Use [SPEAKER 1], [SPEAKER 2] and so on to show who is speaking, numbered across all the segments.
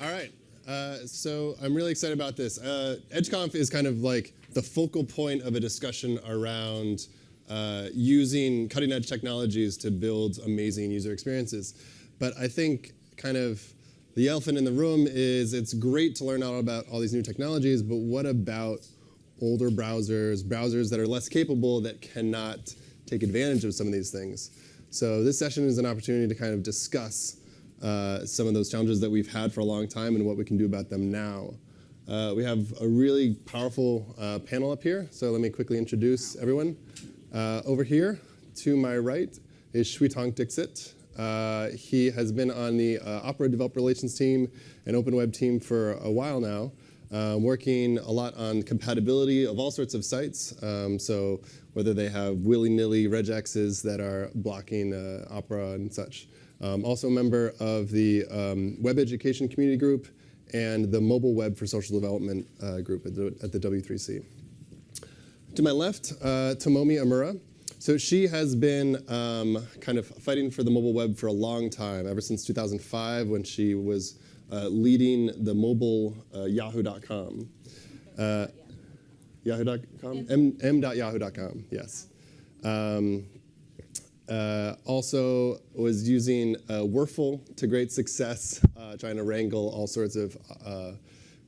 [SPEAKER 1] All right. Uh, so I'm really excited about this. Uh, EdgeConf is kind of like the focal point of a discussion around uh, using cutting edge technologies to build amazing user experiences. But I think kind of the elephant in the room is it's great to learn all about all these new technologies, but what about older browsers, browsers that are less capable that cannot take advantage of some of these things? So this session is an opportunity to kind of discuss uh, some of those challenges that we've had for a long time and what we can do about them now. Uh, we have a really powerful uh, panel up here, so let me quickly introduce everyone. Uh, over here, to my right, is Shwetank Dixit. Uh, he has been on the Opera Developer Relations team and Open Web team for a while now, working a lot on compatibility of all sorts of sites. Um, so whether they have willy-nilly regexes that are blocking Opera and such. Um, also a member of the um, Web Education Community Group and the Mobile Web for Social Development uh, group at the, at the, W3C. To my left, uh, Tomomi Imura. So she has been um, kind of fighting for the mobile web for a long time, ever since 2005 when she was uh, leading the mobile uh, yahoo.com. Uh, yahoo.com? m.yahoo.com, yes. Um, uh, also was using uh, WURFL to great success, uh, trying to wrangle all sorts of uh,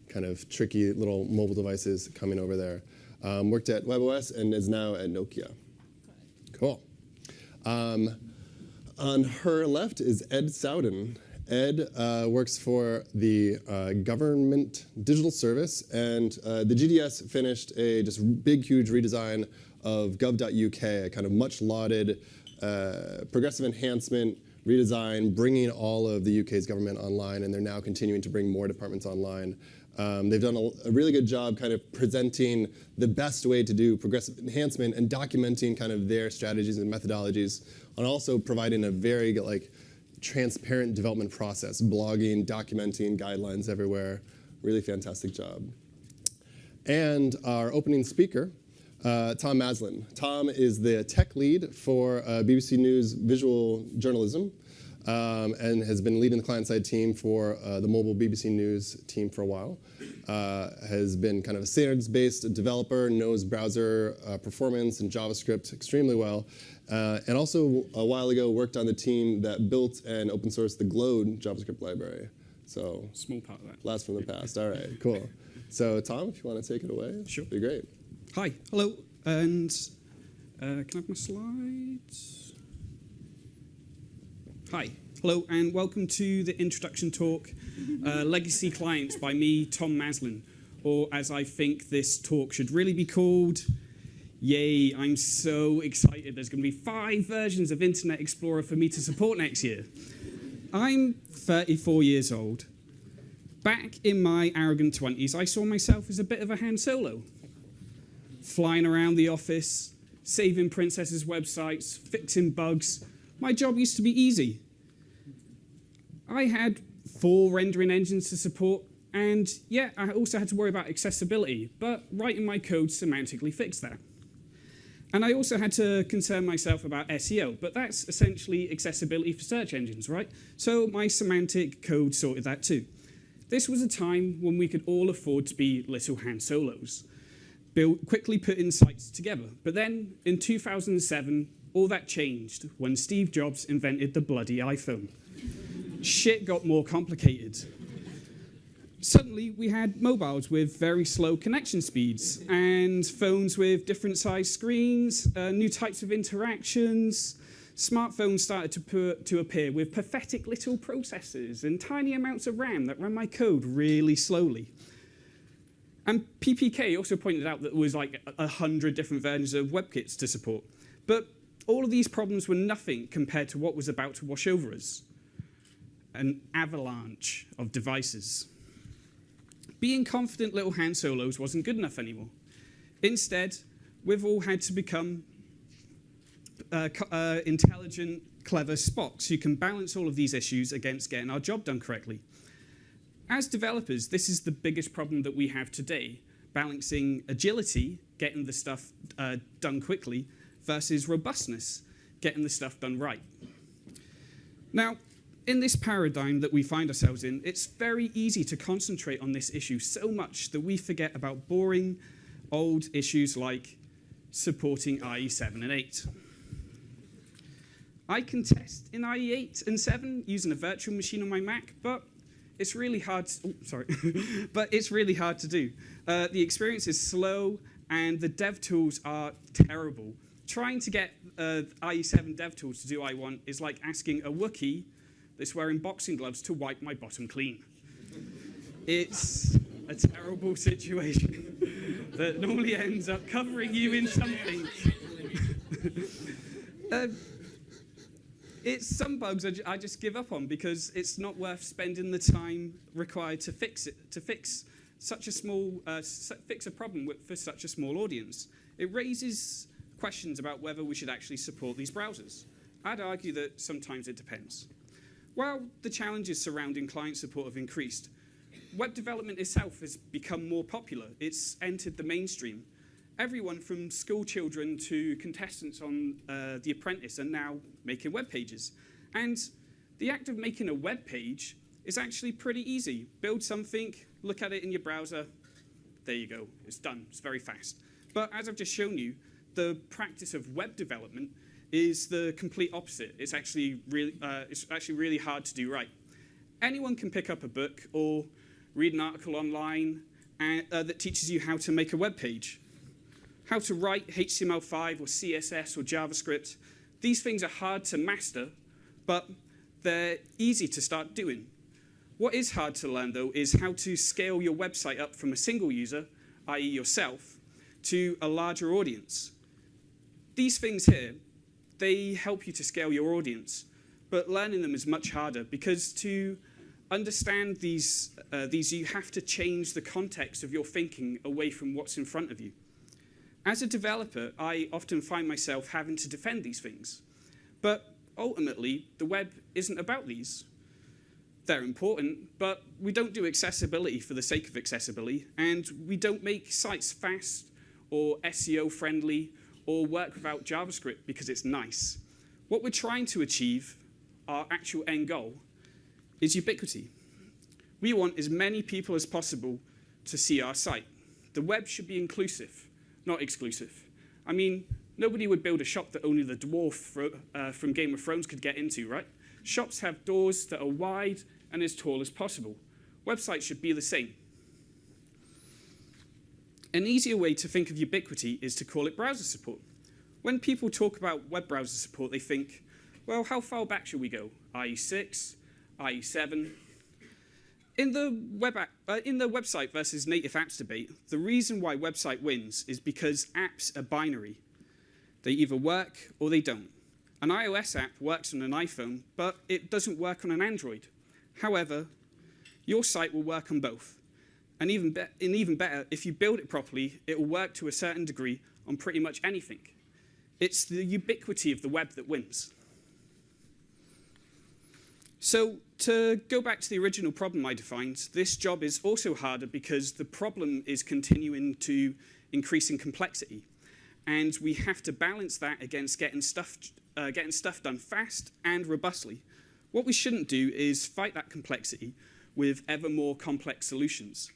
[SPEAKER 1] kind of tricky little mobile devices coming over there. Um, worked at WebOS and is now at Nokia. Cool. Um, on her left is Ed Sowden. Ed uh, works for the uh, Government Digital Service, and the GDS finished a just big, huge redesign of gov.uk, a kind of much lauded uh, progressive enhancement, redesign, bringing all of the UK's government online, and they're now continuing to bring more departments online. Um, they've done a, a, really good job kind of presenting the best way to do progressive enhancement and documenting kind of their strategies and methodologies, and also providing a very like transparent development process, blogging, documenting, guidelines everywhere. Really fantastic job. And our opening speaker uh, Tom Maslin. Tom is the tech lead for uh, BBC News visual journalism um, and has been leading the client-side team for uh, the mobile BBC News team for a while. Uh, has been kind of a standards-based developer, knows browser uh, performance and JavaScript extremely well, uh, and also a while ago worked on the team that built and open sourced the Glow JavaScript library. So
[SPEAKER 2] small part of that.
[SPEAKER 1] Blast from the past. All right, cool. So Tom, if you want to take it away,
[SPEAKER 2] sure,
[SPEAKER 1] be great.
[SPEAKER 2] Hi, hello, and uh, can I have my slides? Hi, hello, and welcome to the introduction talk, uh, Legacy Clients by me, Tom Maslin, or as I think this talk should really be called, Yay, I'm so excited. There's going to be five versions of Internet Explorer for me to support next year. I'm 34 years old. Back in my arrogant 20s, I saw myself as a bit of a Han Solo flying around the office, saving princesses' websites, fixing bugs. My job used to be easy. I had four rendering engines to support, and yeah, I also had to worry about accessibility, but writing my code semantically fixed that. And I also had to concern myself about SEO, but that's essentially accessibility for search engines, right? So my semantic code sorted that too. This was a time when we could all afford to be little Han Solos build, quickly putting sites together. But then in 2007, all that changed when Steve Jobs invented the bloody iPhone. Shit got more complicated. Suddenly, we had mobiles with very slow connection speeds and phones with different sized screens, uh, new types of interactions. Smartphones started to, put, to appear with pathetic little processors and tiny amounts of RAM that ran my code really slowly. And PPK also pointed out that there was like a hundred different versions of WebKits to support. But all of these problems were nothing compared to what was about to wash over us. An avalanche of devices. Being confident little Han Solos wasn't good enough anymore. Instead, we've all had to become uh, uh, intelligent, clever Spocks who can balance all of these issues against getting our job done correctly. As developers, this is the biggest problem that we have today, balancing agility, getting the stuff uh, done quickly, versus robustness, getting the stuff done right. Now, in this paradigm that we find ourselves in, it's very easy to concentrate on this issue so much that we forget about boring, old issues like supporting IE7 and 8. I can test in IE8 and 7 using a virtual machine on my Mac, but it's really hard. To, oh, sorry, but it's really hard to do. Uh, the experience is slow, and the dev tools are terrible. Trying to get uh, IE7 dev tools to do I1 is like asking a Wookiee that's wearing boxing gloves to wipe my bottom clean. It's a terrible situation that normally ends up covering you in something. uh, it's some bugs I, just give up on because it's not worth spending the time required to fix it, to fix such a small, uh, fix a problem with, for such a small audience. It raises questions about whether we should actually support these browsers. I'd argue that sometimes it depends. While the challenges surrounding client support have increased, web development itself has become more popular. It's entered the mainstream. Everyone from school children to contestants on uh, The Apprentice are now making web pages. And the act of making a web page is actually pretty easy. Build something, look at it in your browser, there you go, it's done, it's very fast. But as I've just shown you, the practice of web development is the complete opposite. It's actually really, uh, it's actually really hard to do right. Anyone can pick up a book or read an article online and, uh, that teaches you how to make a web page, how to write HTML5 or CSS or JavaScript. These things are hard to master, but they're easy to start doing. What is hard to learn, though, is how to scale your website up from a single user, i.e. yourself, to a larger audience. These things here they help you to scale your audience. But learning them is much harder because to understand these, uh, these, you have to change the context of your thinking away from what's in front of you. As a developer, I often find myself having to defend these things. But ultimately, the web isn't about these. They're important, but we don't do accessibility for the sake of accessibility, and we don't make sites fast or SEO friendly or work without JavaScript because it's nice. What we're trying to achieve, our actual end goal, is ubiquity. We want as many people as possible to see our site. The web should be inclusive, not exclusive. I mean, nobody would build a shop that only the dwarf uh, from Game of Thrones could get into, right? Shops have doors that are wide and as tall as possible. Websites should be the same. An easier way to think of ubiquity is to call it browser support. When people talk about web browser support, they think, well, how far back should we go? IE6, IE7? In the, web app, uh, in the website versus native apps debate, the reason why website wins is because apps are binary. They either work or they don't. An iOS app works on an iPhone, but it doesn't work on an Android. However, your site will work on both. And even, and even better, if you build it properly, it will work to a certain degree on pretty much anything. It's the ubiquity of the web that wins. So to go back to the original problem I defined, this job is also harder because the problem is continuing to increase in complexity. And we have to balance that against getting stuff, uh, getting stuff done fast and robustly. What we shouldn't do is fight that complexity with ever more complex solutions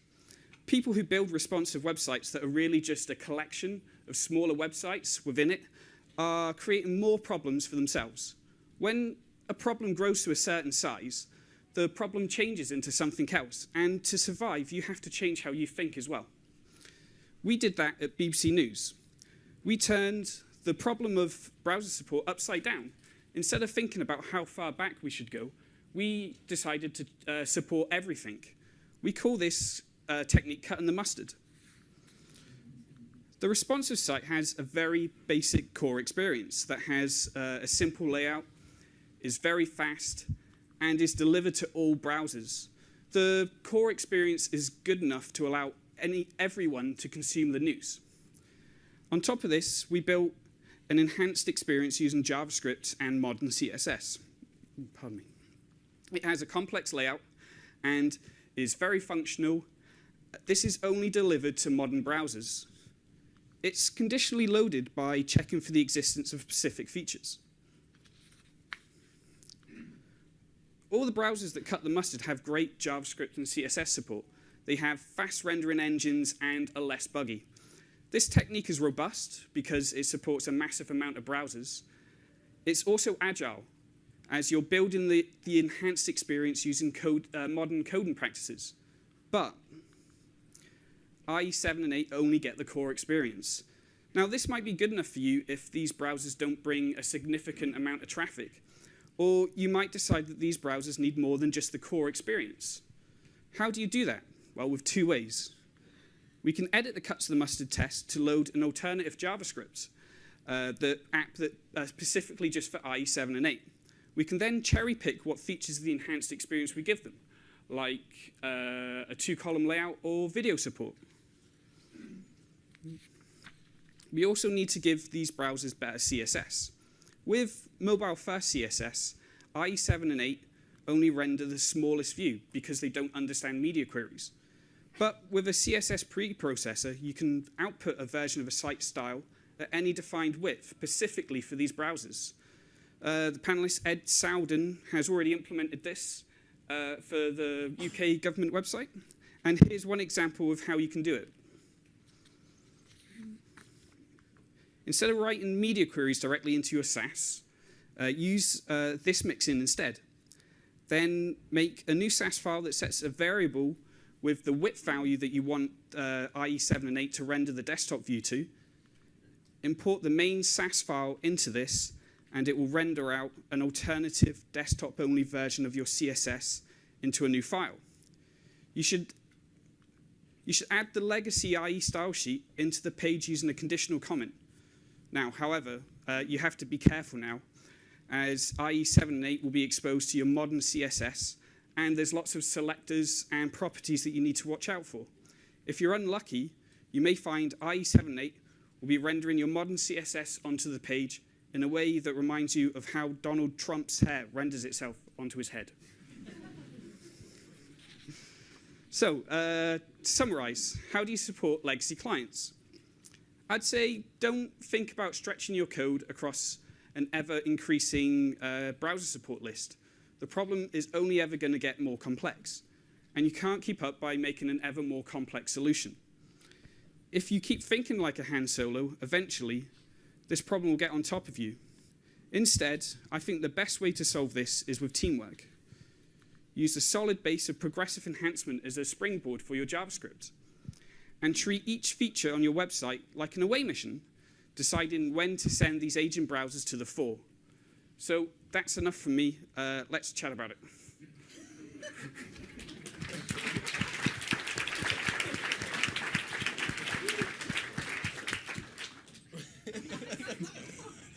[SPEAKER 2] people who build responsive websites that are really just a collection of smaller websites within it are creating more problems for themselves. When a problem grows to a certain size, the problem changes into something else. And to survive, you have to change how you think as well. We did that at BBC News. We turned the problem of browser support upside down. Instead of thinking about how far back we should go, we decided to uh, support everything. We call this uh, technique cutting the mustard. The responsive site has a very basic core experience that has uh, a simple layout, is very fast, and is delivered to all browsers. The core experience is good enough to allow any, everyone to consume the news. On top of this, we built an enhanced experience using JavaScript and modern CSS. Pardon me. It has a complex layout and is very functional this is only delivered to modern browsers. It's conditionally loaded by checking for the existence of specific features. All the browsers that cut the mustard have great JavaScript and CSS support. They have fast rendering engines and are less buggy. This technique is robust because it supports a massive amount of browsers. It's also agile, as you're building the, the enhanced experience using code, uh, modern coding practices. But IE7 and 8 only get the core experience. Now, this might be good enough for you if these browsers don't bring a significant amount of traffic, or you might decide that these browsers need more than just the core experience. How do you do that? Well, with two ways. We can edit the cut to the mustard test to load an alternative JavaScript, uh, the app that uh, specifically just for IE7 and 8. We can then cherry pick what features of the enhanced experience we give them, like uh, a two-column layout or video support. We also need to give these browsers better CSS. With mobile-first CSS, IE7 and 8 only render the smallest view because they don't understand media queries. But with a CSS preprocessor, you can output a version of a site style at any defined width, specifically for these browsers. Uh, the panelist Ed Sowden has already implemented this uh, for the UK government website. And here's one example of how you can do it. Instead of writing media queries directly into your Sass, uh, use uh, this mixin instead. Then make a new Sass file that sets a variable with the width value that you want uh, IE7 and 8 to render the desktop view to. Import the main Sass file into this, and it will render out an alternative desktop-only version of your CSS into a new file. You should, you should add the legacy IE style sheet into the page using a conditional comment. Now, however, uh, you have to be careful now, as IE7 and 8 will be exposed to your modern CSS, and there's lots of selectors and properties that you need to watch out for. If you're unlucky, you may find IE7 and 8 will be rendering your modern CSS onto the page in a way that reminds you of how Donald Trump's hair renders itself onto his head. so, uh, to summarize, how do you support legacy clients? I'd say don't think about stretching your code across an ever increasing uh, browser support list. The problem is only ever going to get more complex. And you can't keep up by making an ever more complex solution. If you keep thinking like a Han Solo, eventually this problem will get on top of you. Instead, I think the best way to solve this is with teamwork. Use a solid base of progressive enhancement as a springboard for your JavaScript and treat each feature on your website like an away mission, deciding when to send these agent browsers to the fore. So that's enough from me. Uh, let's chat about it.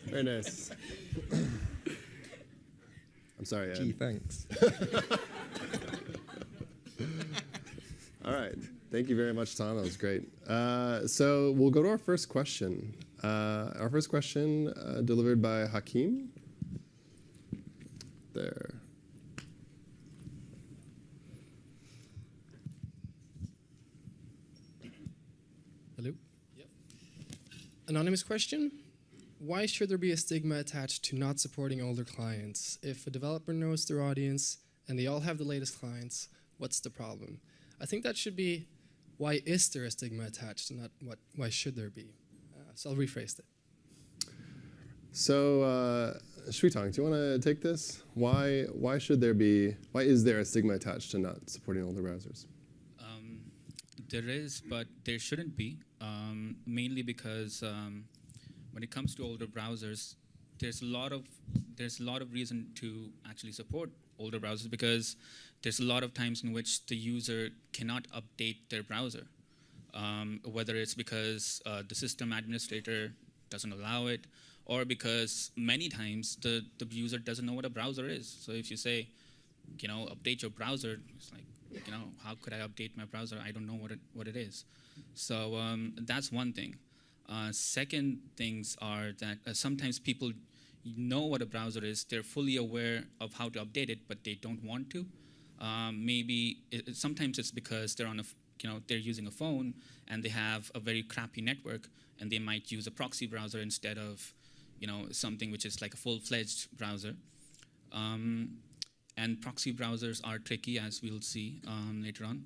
[SPEAKER 1] Very nice. I'm sorry, Ed.
[SPEAKER 3] Gee, thanks.
[SPEAKER 1] All right. Thank you very much, Tom. That was great. Uh, so we'll go to our first question. Uh, our first question uh, delivered by Hakim. There.
[SPEAKER 4] Hello? Yep. Anonymous question. Why should there be a stigma attached to not supporting older clients? If a developer knows their audience and they all have the latest clients, what's the problem? I think that should be why is there a stigma attached and not what, why should there be? So I'll rephrase it.
[SPEAKER 1] So, uh, Shwetank, do you want to take this? Why, why should there be, why is there a stigma attached to not supporting older browsers?
[SPEAKER 5] Um, there is, but there shouldn't be, um, mainly because um, when it comes to older browsers, there's a lot of there's a lot of reason to actually support older browsers because there's a lot of times in which the user cannot update their browser, um, whether it's because uh, the system administrator doesn't allow it, or because many times the, the user doesn't know what a browser is. So if you say, you know, update your browser, it's like, you know, how could I update my browser? I don't know what it, what it is. So um, that's one thing. Uh, second things are that uh, sometimes people know what a browser is, they're fully aware of how to update it, but they don't want to. Um, maybe it, sometimes it's because they're on a you know they're using a phone and they have a very crappy network and they might use a proxy browser instead of you know something which is like a full-fledged browser. Um, and proxy browsers are tricky, as we'll see um, later on.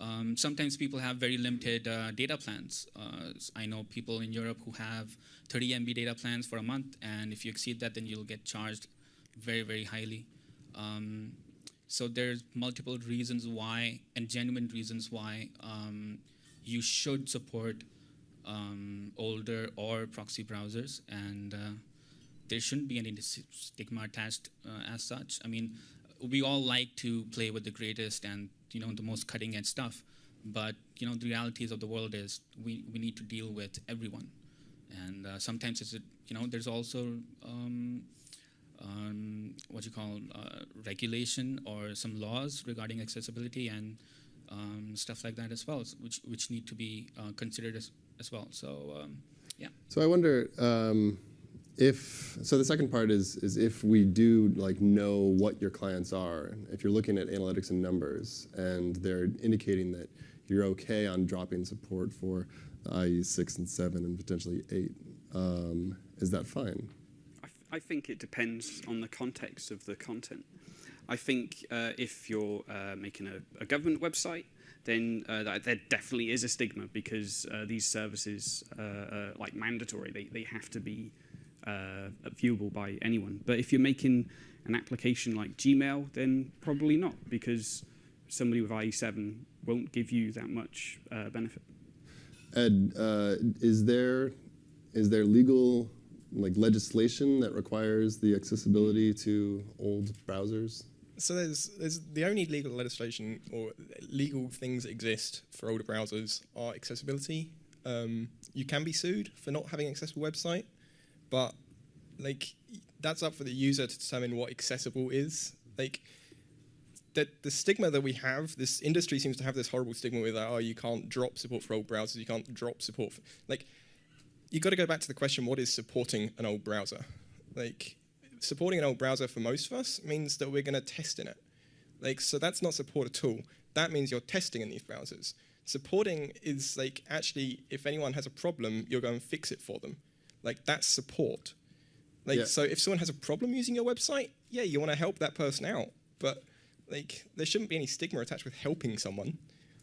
[SPEAKER 5] Um, sometimes people have very limited uh, data plans. Uh, I know people in Europe who have 30 MB data plans for a month, and if you exceed that, then you'll get charged very, very highly. Um, so there's multiple reasons why, and genuine reasons why, um, you should support um, older or proxy browsers, and uh, there shouldn't be any stigma attached uh, as such. I mean, we all like to play with the greatest and you know the most cutting edge stuff, but you know the realities of the world is we, we need to deal with everyone, and uh, sometimes it's a, you know there's also um, um, what you call uh, regulation or some laws regarding accessibility and um, stuff like that as well, which which need to be uh, considered as, as well. So um, yeah.
[SPEAKER 1] So I wonder um, if so. The second part is is if we do like know what your clients are. If you're looking at analytics and numbers, and they're indicating that you're okay on dropping support for IE six and seven and potentially eight, um, is that fine?
[SPEAKER 2] I, think it depends on the context of the content. I think uh, if you're uh, making a, a government website, then uh, that, there definitely is a stigma because uh, these services uh, are like mandatory. They, they have to be uh, viewable by anyone. But if you're making an application like Gmail, then probably not because somebody with IE7 won't give you that much benefit.
[SPEAKER 1] Ed, is there is there legal like legislation that requires the accessibility to old browsers?
[SPEAKER 3] So there's there's the only legal legislation or legal things that exist for older browsers are accessibility. Um, you can be sued for not having an accessible website, but like that's up for the user to determine what accessible is. Like that the stigma that we have, this industry seems to have this horrible stigma with oh you can't drop support for old browsers, you can't drop support for like you got to go back to the question what is supporting an old browser? Like supporting an old browser for most of us means that we're going to test in it. Like, so that's not support at all. That means you're testing in these browsers. Supporting is like actually, if anyone has a problem, you'll go and fix it for them. Like that's support. Like,
[SPEAKER 1] Yeah.
[SPEAKER 3] so if someone has a problem using your website, yeah, you want to help that person out. But like, there shouldn't be any stigma attached with helping someone,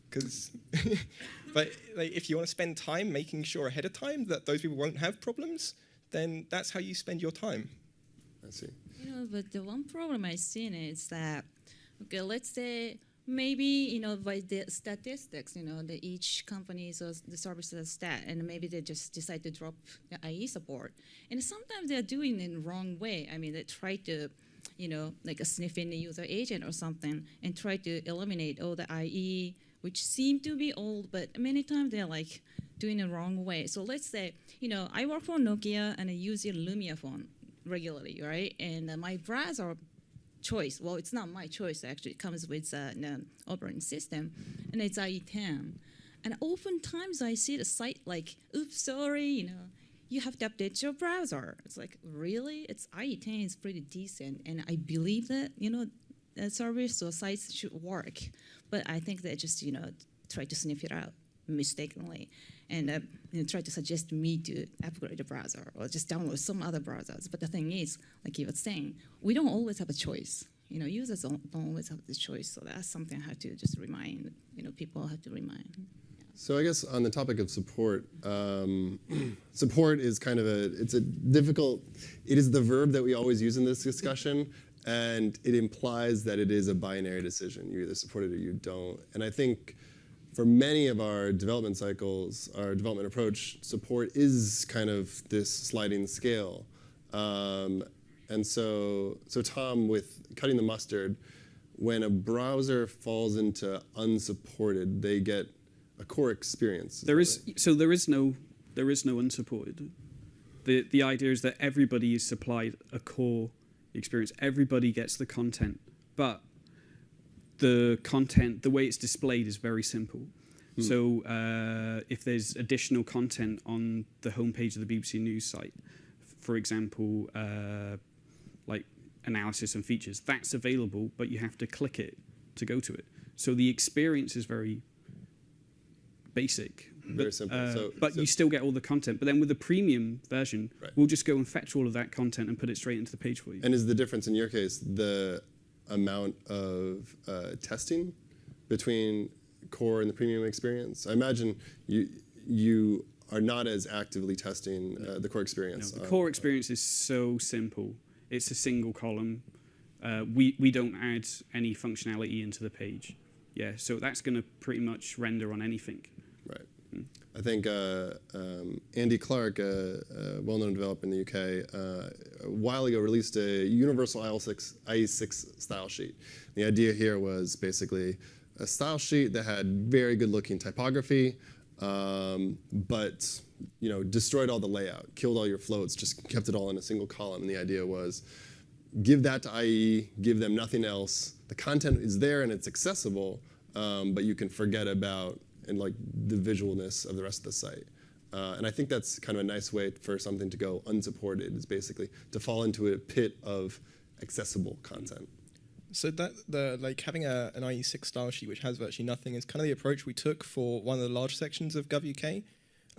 [SPEAKER 3] because. but like, if you want to spend time making sure ahead of time that those people won't have problems, then that's how you spend your time.
[SPEAKER 1] I see.
[SPEAKER 6] You know, but the one problem I've seen is that, okay, let's say maybe you know by the statistics, you know, the each company's uh, the service has stat, and maybe they just decide to drop the IE support, and sometimes they're doing it in the wrong way. I mean, they try to, you know, like a sniff in the user agent or something, and try to eliminate all the IE, which seem to be old, but many times they're like doing it wrong way. So let's say, you know, I work for Nokia and I use a Lumia phone regularly, right? And uh, my browser choice, well, it's not my choice actually. It comes with uh, an operating system, and it's IE10. And oftentimes I see the site like, "Oops, sorry, you know, you have to update your browser." It's like, really? It's IE10 is pretty decent, and I believe that you know, the service or sites should work, but I think they just you know try to sniff it out mistakenly and uh, you know, try to suggest me to upgrade the browser or just download some other browsers. But the thing is, like you were saying, we don't always have a choice. You know, users don't, don't always have the choice. So that's something I have to just remind. You know, people have to remind.
[SPEAKER 1] So I guess on the topic of support, um, support is kind of a it's a difficult. It is the verb that we always use in this discussion, and it implies that it is a binary decision. You either support it or you don't. And I think for many of our development cycles, our development approach, support is kind of this sliding scale. Um, and so, so Tom, with cutting the mustard, when a browser falls into unsupported, they get a core experience.
[SPEAKER 2] There is so there is no there is no unsupported. The the idea is that everybody is supplied a core experience. Everybody gets the content, but the content, the way it's displayed, is very simple. So uh, if there's additional content on the homepage of the BBC News site, for example, uh, like analysis and features, that's available, but you have to click it to go to it. So the experience is very basic.
[SPEAKER 1] Very
[SPEAKER 2] but,
[SPEAKER 1] simple.
[SPEAKER 2] uh,
[SPEAKER 1] So-
[SPEAKER 2] but
[SPEAKER 1] so-
[SPEAKER 2] you still get all the content. But then with the premium version,
[SPEAKER 1] Right.
[SPEAKER 2] we'll just go and fetch all of that content and put it straight into the page for you.
[SPEAKER 1] And is the difference in your case the amount of uh, testing between core and the premium experience? I imagine you you are not as actively testing uh, the core
[SPEAKER 2] No,
[SPEAKER 1] experience.
[SPEAKER 2] the
[SPEAKER 1] on-
[SPEAKER 2] core experience is so simple. It's a single column. Uh, we, we don't add any functionality into the page. Yeah, so that's going to pretty much render on anything.
[SPEAKER 1] I think uh, um, Andy Clarke, a, a well-known developer in the UK, uh, a while ago released a universal IE6, IE6 style sheet. The idea here was basically a style sheet that had very good-looking typography, um, but you know destroyed all the layout, killed all your floats, just kept it all in a single column. And the idea was give that to IE, give them nothing else. The content is there and it's accessible, um, but you can forget about and like the visualness of the rest of the site. Uh, and I think that's kind of a nice way for something to go unsupported. Is basically to fall into a pit of accessible content.
[SPEAKER 3] So that the like having a, an IE6 style sheet which has virtually nothing is kind of the approach we took for one of the large sections of GovUK,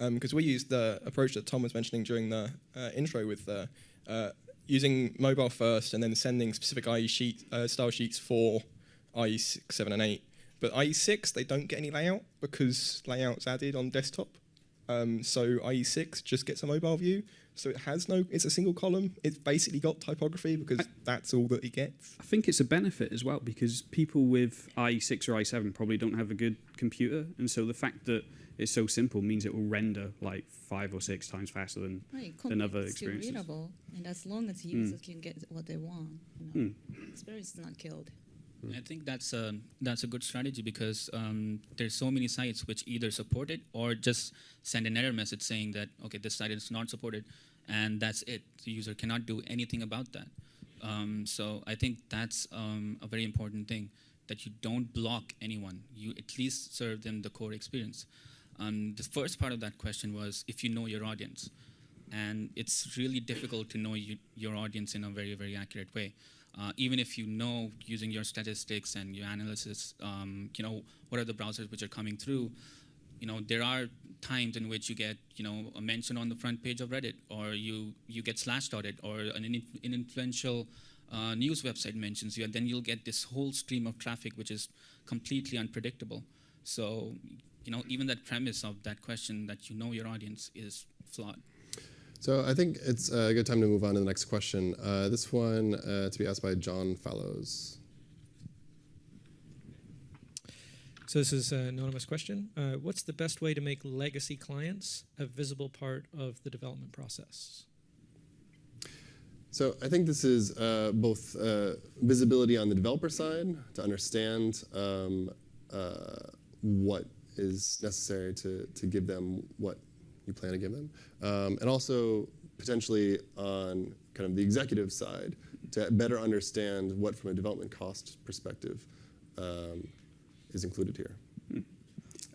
[SPEAKER 3] because we used the approach that Tom was mentioning during the uh, intro with the, uh, using mobile first and then sending specific IE sheet uh, style sheets for IE6, 7, and 8. But IE6 they don't get any layout because layout's added on desktop. Um, so IE6 just gets a mobile view. So it has no, it's a single column. It's basically got typography because that's all that it gets.
[SPEAKER 2] I think it's a benefit as well because people with IE6 or IE7 probably don't have a good computer. And so the fact that it's so simple means it will render like five or six times faster than
[SPEAKER 6] Right,
[SPEAKER 2] than other
[SPEAKER 6] it's still
[SPEAKER 2] experiences.
[SPEAKER 6] readable, and as long as users can get what they want, you know, experience is not killed.
[SPEAKER 5] I think that's a that's a good strategy because um, there's so many sites which either support it or just send an error message saying that okay this site is not supported, and that's it. The user cannot do anything about that. Um, so I think that's um, a very important thing that you don't block anyone. You at least serve them the core experience. Um, the first part of that question was if you know your audience, and it's really difficult to know you, your audience in a very very accurate way. Uh, even if you know using your statistics and your analysis, um, you know what are the browsers which are coming through. You know there are times in which you get you know a mention on the front page of Reddit, or you you get slashed on it, or an, an influential uh, news website mentions you, and then you'll get this whole stream of traffic which is completely unpredictable. So you know even that premise of that question that you know your audience is flawed.
[SPEAKER 1] So I think it's a good time to move on to the next question. Uh, this one uh, to be asked by John Fallows.
[SPEAKER 7] So this is an anonymous question. Uh, what's the best way to make legacy clients a visible part of the development process?
[SPEAKER 1] So I think this is uh, both uh, visibility on the developer side to understand um, uh, what is necessary to, to give them what you plan to give them, um, and also potentially on kind of the executive side to better understand what, from a development cost perspective, um, is included here.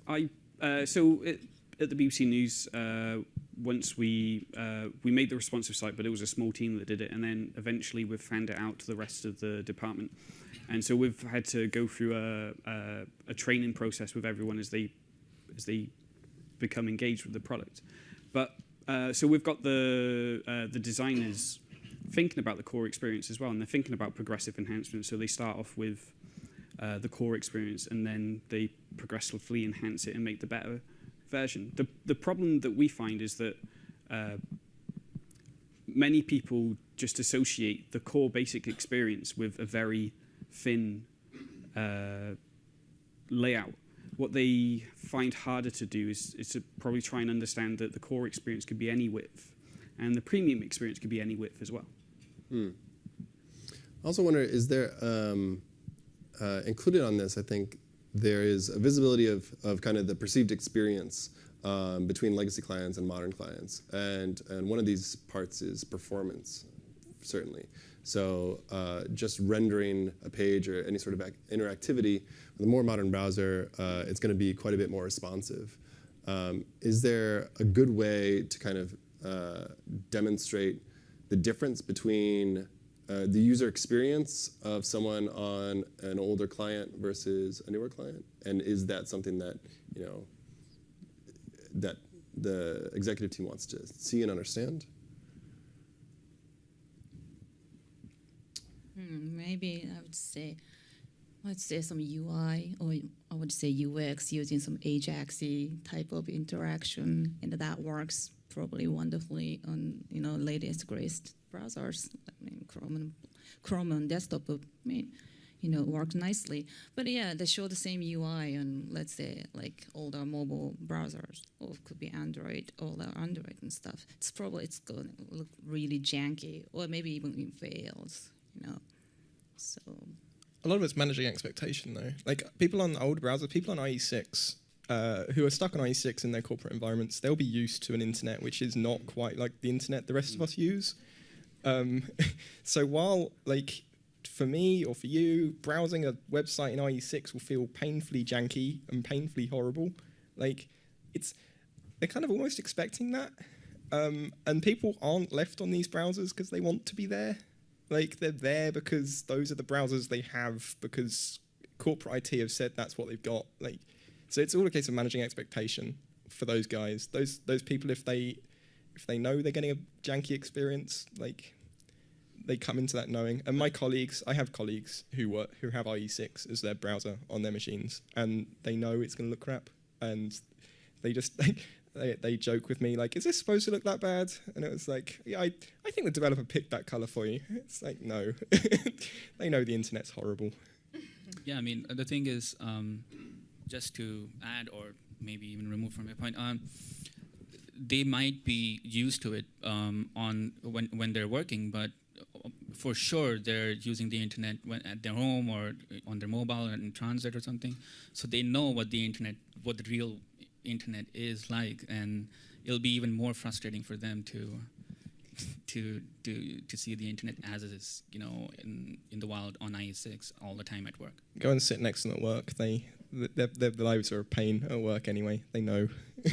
[SPEAKER 2] I uh, so it, at the BBC News, uh, once we uh, we made the responsive site, but it was a small team that did it, and then eventually we've fanned it out to the rest of the department, and so we've had to go through a, a, a training process with everyone as they as they become engaged with the product. But uh, so we've got the uh, the designers thinking about the core experience as well, and they're thinking about progressive enhancements. So they start off with uh, the core experience, and then they progressively enhance it and make the better version. The the problem that we find is that uh, many people just associate the core basic experience with a very thin uh, layout. What they find harder to do is, is to probably try and understand that the core experience could be any width, and the premium experience could be any width as well.
[SPEAKER 1] I also wonder, is there um, uh, included on this? I think there is a visibility of, of kind of the perceived experience um, between legacy clients and modern clients, and and one of these parts is performance, certainly. So uh, just rendering a page or any sort of interactivity with a more modern browser, uh, it's going to be quite a bit more responsive. Um, is there a good way to kind of uh, demonstrate the difference between uh, the user experience of someone on an older client versus a newer client? And is that something that you know that the executive team wants to see and understand?
[SPEAKER 6] Hmm, maybe I would say, let's say some UI or I would say UX using some Ajaxy type of interaction, and that works probably wonderfully on you know latest greatest browsers. I mean, Chrome and Chrome on desktop, I mean, you know, work nicely. But yeah, they show the same UI on let's say like older mobile browsers, or it could be Android, older Android and stuff. It's probably it's going to look really janky, or maybe even fails. You know, so
[SPEAKER 3] a lot of it's managing expectation though. Like people on old browsers, people on IE6 uh, who are stuck on IE6 in their corporate environments, they'll be used to an internet which is not quite like the internet the rest of us use. Um, so while like for me or for you, browsing a website in IE6 will feel painfully janky and painfully horrible. Like it's they're kind of almost expecting that. Um, and people aren't left on these browsers because they want to be there. Like they're there because those are the browsers they have because corporate IT have said that's what they've got. Like, so it's all a case of managing expectation for those guys. Those those people, if they if they know they're getting a janky experience, like they come into that knowing. And my colleagues, I have colleagues who work who have IE6 as their browser on their machines, and they know it's going to look crap, and they just they, they joke with me like, "Is this supposed to look that bad?" And it was like, "Yeah, I I think the developer picked that color for you." It's like, no, they know the internet's horrible.
[SPEAKER 5] Yeah, I mean the thing is, um, just to add or maybe even remove from your point, um, they might be used to it um, on when when they're working, but for sure they're using the internet when at their home or on their mobile and in transit or something, so they know what the internet, what the real internet is like, and it'll be even more frustrating for them to to to to see the internet as it is, you know, in in the wild on IE6 all the time at work.
[SPEAKER 3] Go and sit next to them at work. They their, their lives are a pain at work anyway. They know.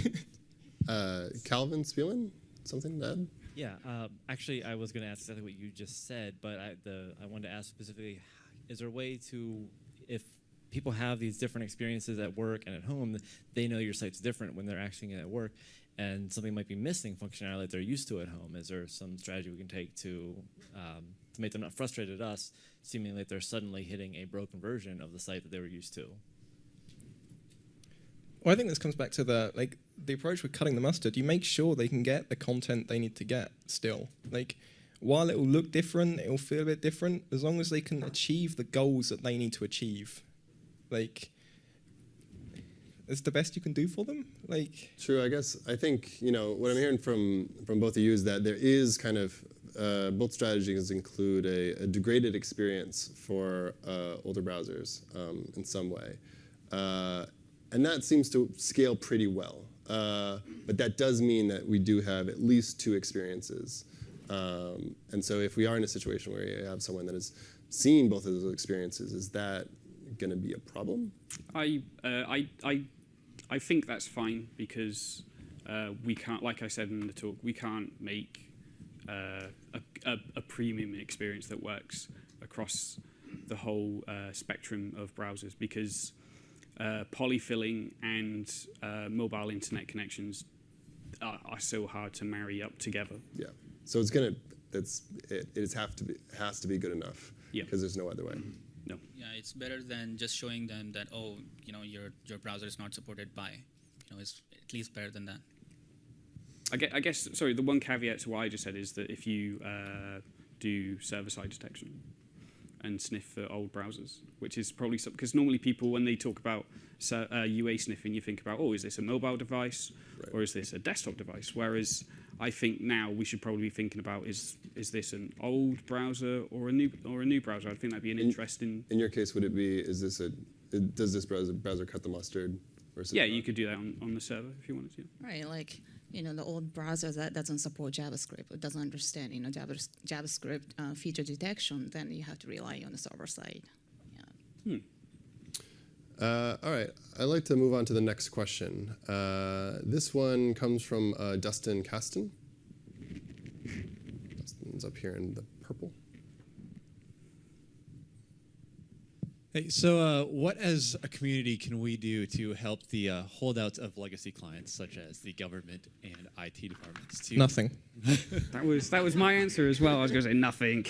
[SPEAKER 1] Uh, Calvin Spealman, something to add?
[SPEAKER 8] Yeah, um, actually, I was going to ask exactly what you just said, but I, the, I wanted to ask specifically: Is there a way to, if people have these different experiences at work and at home, they know your site's different when they're acting at work, and something might be missing functionality that they're used to at home. Is there some strategy we can take to um, to make them not frustrated at us, seeming like they're suddenly hitting a broken version of the site that they were used to?
[SPEAKER 3] Well, I think this comes back to the like the approach with cutting the mustard. You make sure they can get the content they need to get still. Like while it will look different, it will feel a bit different. As long as they can achieve the goals that they need to achieve, like it's the best you can do for them. Like
[SPEAKER 1] True. I guess I think you know what I'm hearing from from both of you is that there is kind of uh, both strategies include a, a degraded experience for uh, older browsers um, in some way, uh, and that seems to scale pretty well. Uh, but that does mean that we do have at least two experiences. Um, and so if we are in a situation where you have someone that has seen both of those experiences, is that going to be a problem?
[SPEAKER 2] I, uh, I, I, I think that's fine because uh, we can't, like I said in the talk, we can't make uh, a, a, a, premium experience that works across the whole uh, spectrum of browsers because uh, polyfilling and uh, mobile internet connections are, are, so hard to marry up together.
[SPEAKER 1] Yeah. So it's gonna. That's it. It have to be has to be good enough.
[SPEAKER 2] Yeah.
[SPEAKER 1] Because there's no other way. Mm-hmm.
[SPEAKER 2] No.
[SPEAKER 5] Yeah, it's better than just showing them that oh, you know, your your browser is not supported by. You know, it's at least better than that.
[SPEAKER 2] I guess, I guess sorry. The one caveat to what I just said is that if you uh, do server-side detection, and sniff for old browsers, which is probably something because normally people, when they talk about uh, UA sniffing, you think about, oh, is this a mobile device right. or is this a desktop device? Whereas I think now we should probably be thinking about is is this an old browser or a new or a new browser? I think that'd be an
[SPEAKER 1] in,
[SPEAKER 2] interesting.
[SPEAKER 1] In your case, would it be is this a does this browser browser cut the mustard? Versus
[SPEAKER 2] yeah, you could do that on, on the server if you wanted to.
[SPEAKER 6] Right, like you know, the old browser that doesn't support JavaScript, it doesn't understand, you know, JavaScript uh, feature detection, then you have to rely on the server side.
[SPEAKER 2] Yeah. Hmm.
[SPEAKER 1] Uh, all right, I'd like to move on to the next question. Uh, this one comes from uh, Dustin Kasten. Dustin's up here in the purple.
[SPEAKER 9] Hey, so uh, what as a community can we do to help the uh, holdouts of legacy clients, such as the government and IT departments? To
[SPEAKER 3] Nothing.
[SPEAKER 2] That was that was my answer as well. I was going to say nothing.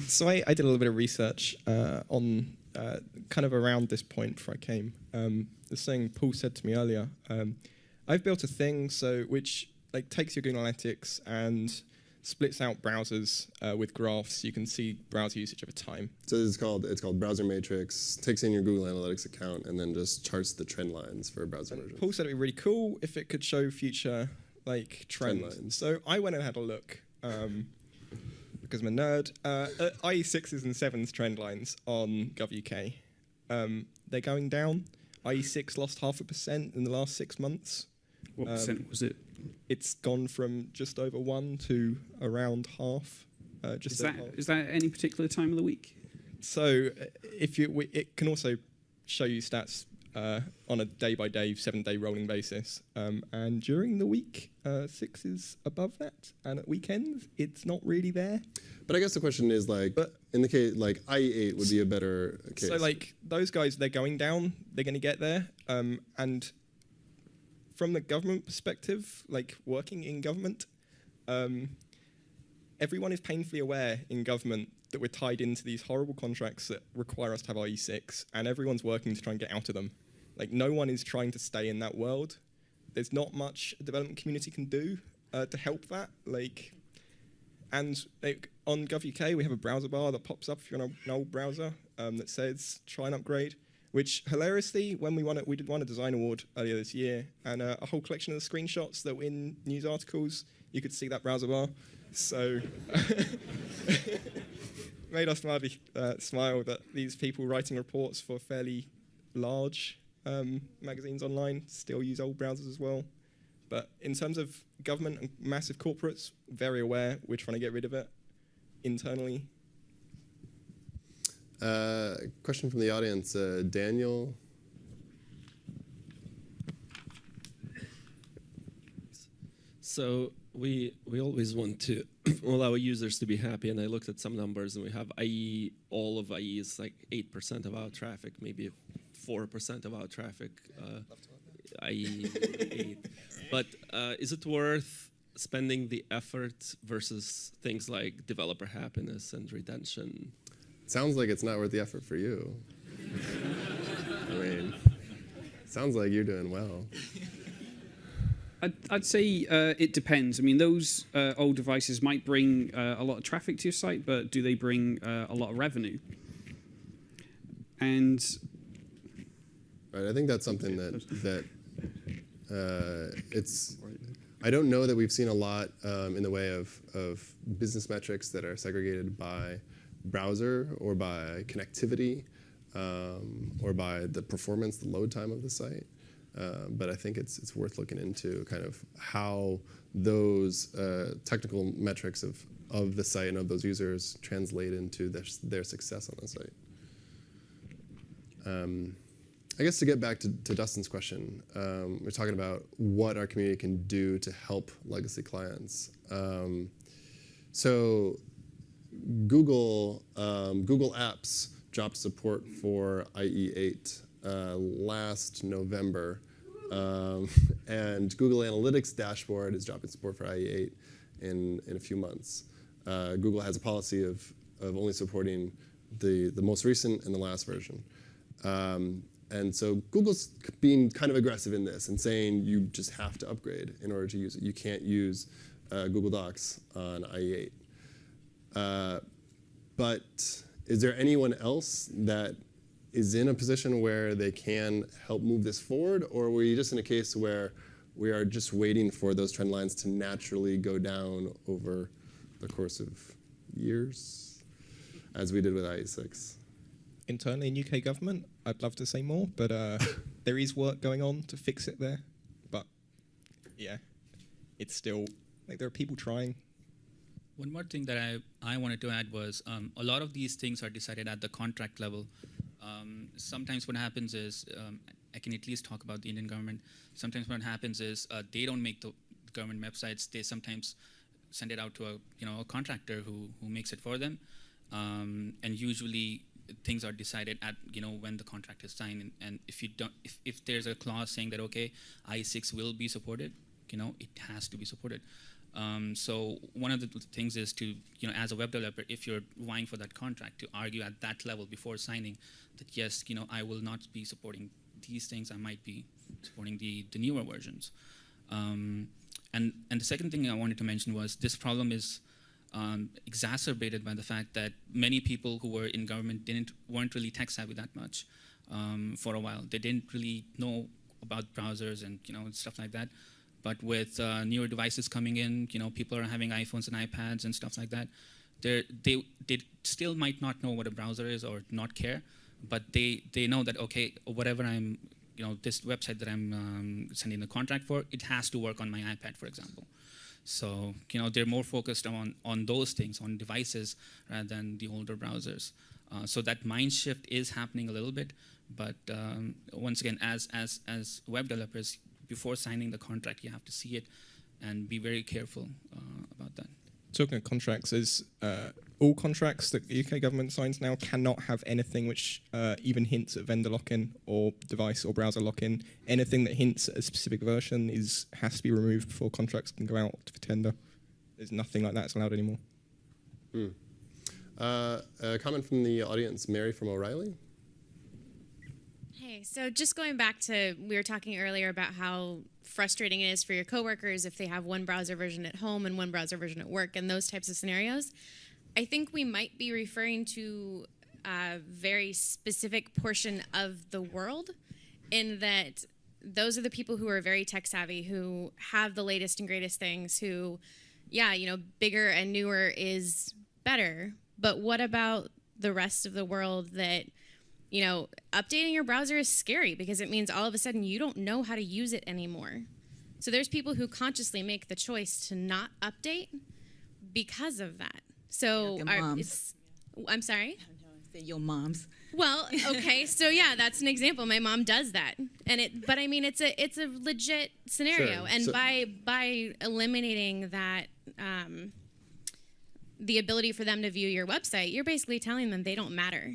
[SPEAKER 3] so I, I did a little bit of research uh, on uh, kind of around this point before I came. Um, the thing Paul said to me earlier. Um, I've built a thing so which like takes your Google Analytics and splits out browsers uh, with graphs. You can see browser usage over time.
[SPEAKER 1] So it's called it's called Browser Matrix. Takes in your Google Analytics account and then just charts the trend lines for browser versions.
[SPEAKER 3] Paul said it'd be really cool if it could show future like
[SPEAKER 1] Trend
[SPEAKER 3] trends.
[SPEAKER 1] lines.
[SPEAKER 3] So I went and had a look um, because I'm a nerd. Uh, IE6s and 7s trend lines on GovUK, um, they're going down. IE6 lost half a percent in the last six months.
[SPEAKER 2] What
[SPEAKER 3] Um,
[SPEAKER 2] percent was it?
[SPEAKER 3] It's gone from just over one to around half. Uh, just
[SPEAKER 2] Is that
[SPEAKER 3] half.
[SPEAKER 2] is that any particular time of the week?
[SPEAKER 3] So uh, if you, we, it can also show you stats uh, on a day-by-day, seven-day rolling basis. Um, and during the week, uh, six is above that, and at weekends, it's not really there.
[SPEAKER 1] But I guess the question is like,
[SPEAKER 3] But-
[SPEAKER 1] in the case like IE8 would be a better case.
[SPEAKER 3] So like those guys, they're going down. They're going to get there. Um, and from the government perspective, like working in government, um, everyone is painfully aware in government that we're tied into these horrible contracts that require us to have IE6, and everyone's working to try and get out of them. Like no one is trying to stay in that world. There's not much a development community can do uh, to help that. Like, and like, on GovUK we have a browser bar that pops up if you're on an old browser um, that says try and upgrade. Which hilariously, when we won it, we did won a design award earlier this year, and uh, a whole collection of the screenshots that were in news articles, you could see that browser bar. So made us madly uh, smile that these people writing reports for fairly large um, magazines online still use old browsers as well. But in terms of government and massive corporates, very aware we're trying to get rid of it internally.
[SPEAKER 1] Uh, question from the audience, uh, Daniel.
[SPEAKER 10] So we we always want to all our users to be happy, and I looked at some numbers, and we have IE. All of IE is like eight percent of our traffic, maybe four percent of our traffic. Uh, IE eight. But uh, is it worth spending the effort versus things like developer happiness and retention?
[SPEAKER 1] Sounds like it's not worth the effort for you. I mean, sounds like you're doing well.
[SPEAKER 2] I'd, I'd say uh, it depends. I mean, those uh, old devices might bring uh, a lot of traffic to your site, but do they bring uh, a lot of revenue? And
[SPEAKER 1] Right, I think that's something that that uh, it's. I don't know that we've seen a lot um, in the way of of business metrics that are segregated by browser or by connectivity um, or by the performance, the load time of the site. Uh, but I think it's it's worth looking into kind of how those uh, technical metrics of of the site and of those users translate into their their success on the site. Um, I guess to get back to, to Dustin's question, um, we're talking about what our community can do to help legacy clients. Um, so Google um, Google Apps dropped support for IE8 uh, last November, um, and Google Analytics dashboard is dropping support for IE8 in in a few months. Uh, Google has a policy of of only supporting the the most recent and the last version. Um, and so Google's being kind of aggressive in this and saying you just have to upgrade in order to use it. You can't use uh, Google Docs on IE8. Uh, but is there anyone else that is in a position where they can help move this forward, or were you just in a case where we are just waiting for those trend lines to naturally go down over the course of years, as we did with IE6?
[SPEAKER 3] Internally in UK government, I'd love to say more, but uh, there is work going on to fix it there. But yeah, it's still like there are people trying.
[SPEAKER 5] One more thing that I, I wanted to add was um, a lot of these things are decided at the contract level. Um, sometimes what happens is, um, I can at least talk about the Indian government. Sometimes what happens is uh, they don't make the government websites. They sometimes send it out to a you know a contractor who who makes it for them, um, and usually things are decided at you know when the contract is signed, and, and if you don't, if, if there's a clause saying that okay, IE6 will be supported, you know, it has to be supported. Um, so one of the things is to, you know, as a web developer, if you're vying for that contract, to argue at that level before signing that yes, you know, I will not be supporting these things. I might be supporting the, the newer versions. Um, and and the second thing I wanted to mention was this problem is um, exacerbated by the fact that many people who were in government didn't weren't really tech savvy that much um, for a while. They didn't really know about browsers and you know stuff like that. But with uh, newer devices coming in, you know, people are having iPhones and iPads and stuff like that. They're, they they still might not know what a browser is or not care, but they they know that okay, whatever I'm, you know, this website that I'm um, sending the contract for, it has to work on my iPad, for example. So you know they're more focused on on those things, on devices, rather than the older browsers. Uh, so that mind shift is happening a little bit, but um, once again, as as as web developers, before signing the contract, you have to see it and be very careful uh, about that.
[SPEAKER 3] Talking of contracts, is uh, all contracts that the UK government signs now cannot have anything which uh, even hints at vendor lock-in or device or browser lock-in. Anything that hints at a specific version is has to be removed before contracts can go out for tender. There's nothing like that's allowed anymore.
[SPEAKER 1] Hmm. Uh, a comment from the audience, Mary from O'Reilly.
[SPEAKER 11] Hey, so just going back to we were talking earlier about how frustrating it is for your coworkers if they have one browser version at home and one browser version at work and those types of scenarios. I think we might be referring to a very specific portion of the world in that those are the people who are very tech savvy, who have the latest and greatest things, who, yeah, you know, bigger and newer is better. But what about the rest of the world that you know, updating your browser is scary because it means all of a sudden you don't know how to use it anymore. So there's people who consciously make the choice to not update because of that. So
[SPEAKER 6] Like
[SPEAKER 11] our- it's, I'm sorry.
[SPEAKER 6] Say your moms.
[SPEAKER 11] Well, okay, so yeah, that's an example. My mom does that, and it. But I mean, it's a it's a legit scenario,
[SPEAKER 1] Sure.
[SPEAKER 11] and
[SPEAKER 1] So-
[SPEAKER 11] by by eliminating that. Um, the ability for them to view your website, you're basically telling them they don't matter.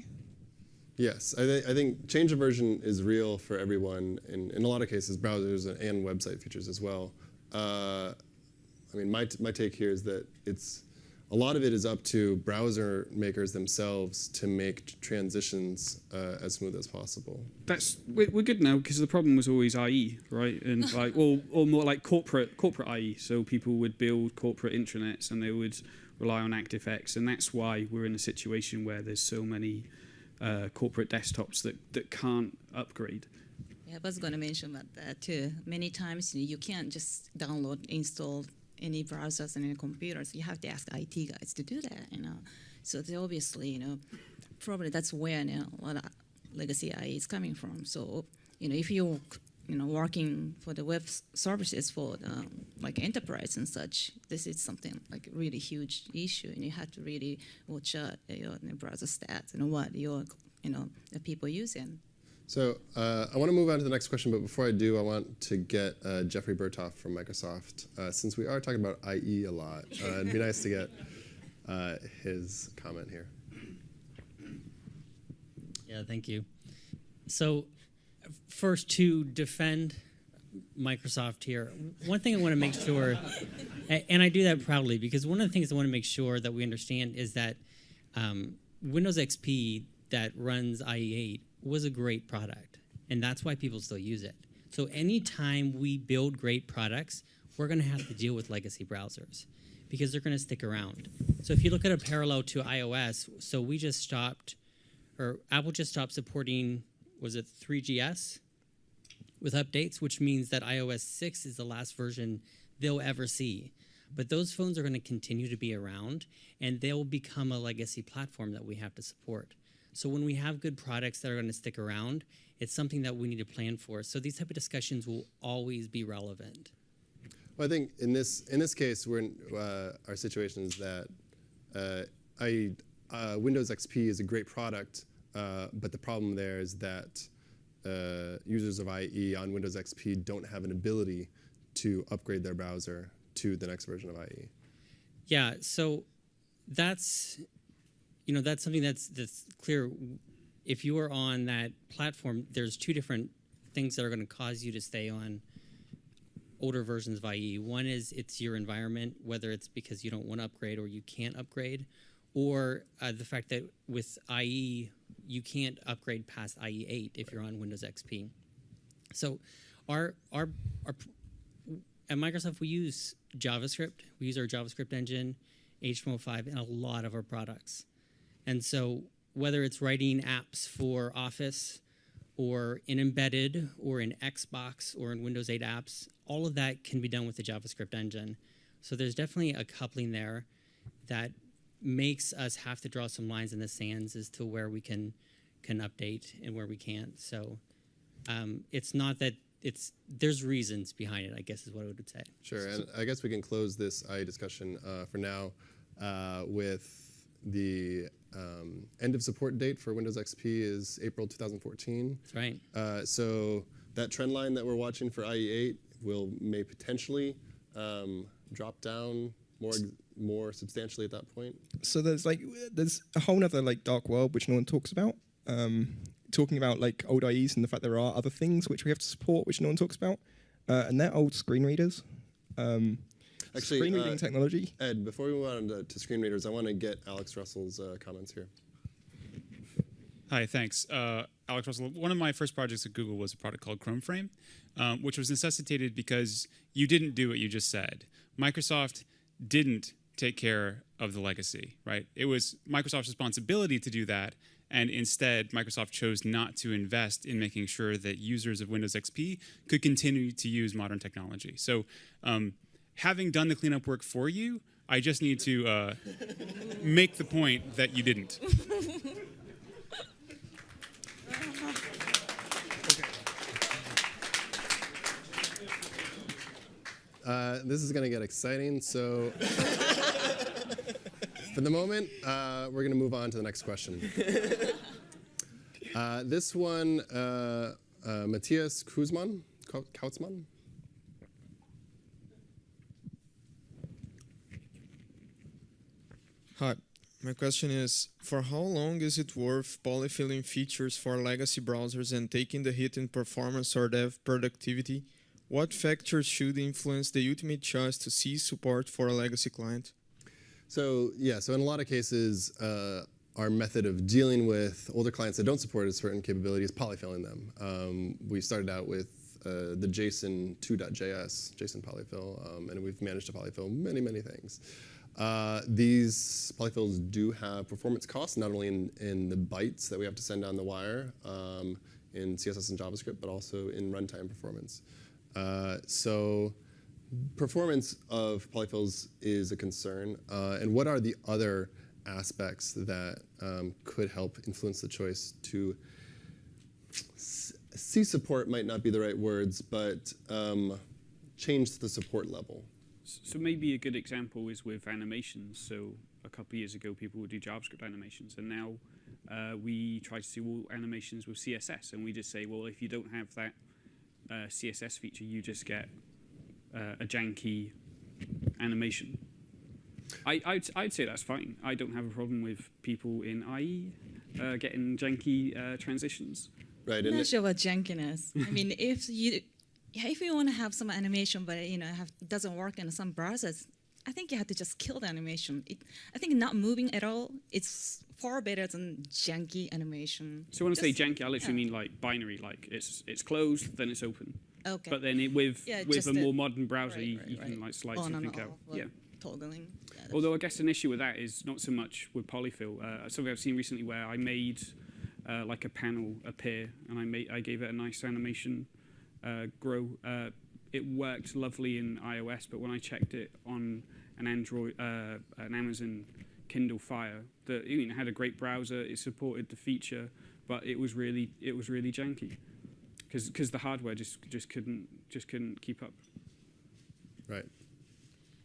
[SPEAKER 1] Yes, I, th- I think change of version is real for everyone, in, in a lot of cases, browsers and, and website features as well. Uh, I mean, my, t- my take here is that it's a lot of it is up to browser makers themselves to make transitions uh, as smooth as possible.
[SPEAKER 2] That's we're, we're good now because the problem was always IE, right? And like, or or more like corporate corporate IE. So people would build corporate intranets and they would rely on ActiveX, and that's why we're in a situation where there's so many uh, corporate desktops that that can't upgrade.
[SPEAKER 6] Yeah, I was going to mention about that too. Many times you, know, you can't just download, install any browsers and any computers. You have to ask IT guys to do that. You know, so they obviously, you know, probably that's where you know, a lot of legacy IE is coming from. So you know, if you're you know working for the web services for the, like enterprise and such, this is something like a really huge issue, and you have to really watch out your browser stats and what your you know the people using.
[SPEAKER 1] So uh, I want to move on to the next question, but before I do, I want to get uh, Jeffrey Burtoft from Microsoft. Uh, since we are talking about IE a lot, uh, it'd be nice to get uh, his comment here.
[SPEAKER 12] Yeah, thank you. So, first to defend Microsoft here, one thing I want to make sure, and I do that proudly because one of the things I want to make sure that we understand is that um, Windows XP that runs IE8 was a great product, and that's why people still use it. So, anytime we build great products, we're going to have to deal with legacy browsers because they're going to stick around. So, if you look at a parallel to iOS, so we just stopped or Apple just stopped supporting was it 3GS with updates, which means that iOS 6 is the last version they'll ever see. But those phones are going to continue to be around and they'll become a legacy platform that we have to support. So when we have good products that are going to stick around, it's something that we need to plan for. So these type of discussions will always be relevant.
[SPEAKER 1] Well, I think in this in this case, we're in, uh, our situation is that uh, I, uh, Windows XP is a great product, uh, but the problem there is that uh, users of IE on Windows XP don't have an ability to upgrade their browser to the next version of. IE.
[SPEAKER 12] Yeah, so that's you know that's something that's that's clear. If you are on that platform, there's two different things that are going to cause you to stay on older versions of IE. One is it's your environment, whether it's because you don't want to upgrade or you can't upgrade, or uh, the fact that with IE you can't upgrade past IE 8 if you're on Windows XP. So, our our our at Microsoft we use JavaScript. We use our JavaScript engine, HTML5, in a lot of our products. And so whether it's writing apps for Office or in embedded or in Xbox or in Windows 8 apps, all of that can be done with the JavaScript engine. So there's definitely a coupling there that makes us have to draw some lines in the sands as to where we can can update and where we can't. So um, it's not that it's there's reasons behind it. I guess is what I would say.
[SPEAKER 1] Sure, and I guess we can close this IE discussion uh, for now uh, with the um, end of support date for Windows XP is April 2014.
[SPEAKER 12] That's right.
[SPEAKER 1] Uh, so that trend line that we're watching for IE8 will may potentially um, drop down more more substantially at that point.
[SPEAKER 3] So there's like there's a whole other like dark world which no one talks about. Um, talking about like old IEs and the fact there are other things which we have to support which no one talks about, uh, and they're old screen readers. Um,
[SPEAKER 1] Actually,
[SPEAKER 3] screen reading
[SPEAKER 1] uh,
[SPEAKER 3] technology.
[SPEAKER 1] Ed, before we move on to, to screen readers, I want to get Alex Russell's uh, comments here.
[SPEAKER 13] Hi, thanks. Uh, Alex Russell. One of my first projects at Google was a product called Chrome Frame, um, which was necessitated because you didn't do what you just said. Microsoft didn't take care of the legacy, right? It was Microsoft's responsibility to do that, and instead Microsoft chose not to invest in making sure that users of Windows XP could continue to use modern technology. So um, having done the cleanup work for you, I just need to uh, make the point that you didn't.
[SPEAKER 1] Uh, this is going to get exciting. So, for the moment, uh, we're going to move on to the next question. Uh, this one, uh, uh, Matthias Kuzman, Kautzmann.
[SPEAKER 14] Hi, my question is, for how long is it worth polyfilling features for legacy browsers and taking the hit in performance or dev productivity? What factors should influence the ultimate choice to cease support for a legacy client?
[SPEAKER 1] So yeah, so in a lot of cases, uh, our method of dealing with older clients that don't support certain capabilities is polyfilling them. Um, we started out with uh, the JSON 2.js, JSON polyfill, um, and we've managed to polyfill many, many things. Uh, these polyfills do have performance costs, not only in, in the bytes that we have to send down the wire um, in CSS and JavaScript, but also in runtime performance. Uh, so performance of polyfills is a concern. Uh, and what are the other aspects that um, could help influence the choice to see support might not be the right words, but um, change the support level.
[SPEAKER 2] So maybe a good example is with animations. So a couple of years ago, people would do JavaScript animations, and now uh, we try to do all animations with CSS, and we just say, well, if you don't have that uh, CSS feature, you just get uh, a janky animation. I, I'd, I'd say that's fine. I don't have a problem with people in IE uh, getting janky uh, transitions.
[SPEAKER 1] Right.
[SPEAKER 6] I'm not sure about jankiness. I mean, if you yeah, if you want to have some animation, but you know, have, doesn't work in some browsers, I think you have to just kill the animation. It, I think not moving at all, it's far better than janky animation.
[SPEAKER 2] So when I say janky, I literally yeah. mean like binary, like it's it's closed, then it's open.
[SPEAKER 6] Okay.
[SPEAKER 2] But then it, with
[SPEAKER 6] yeah,
[SPEAKER 2] with a more modern browser,
[SPEAKER 6] right,
[SPEAKER 2] you,
[SPEAKER 6] right,
[SPEAKER 2] you
[SPEAKER 6] right.
[SPEAKER 2] can like slide
[SPEAKER 6] On
[SPEAKER 2] something out. yeah.
[SPEAKER 6] Toggling. Yeah,
[SPEAKER 2] Although I guess an issue with that is not so much with polyfill. Uh, something I've seen recently where I made uh, like a panel appear, and I made I gave it a nice animation uh, grow. Uh, it worked lovely in iOS, but when I checked it on an Android, uh, an Amazon Kindle Fire, that you know, had a great browser. It supported the feature, but it was really it was really janky because because the hardware just just couldn't just couldn't keep up.
[SPEAKER 1] Right.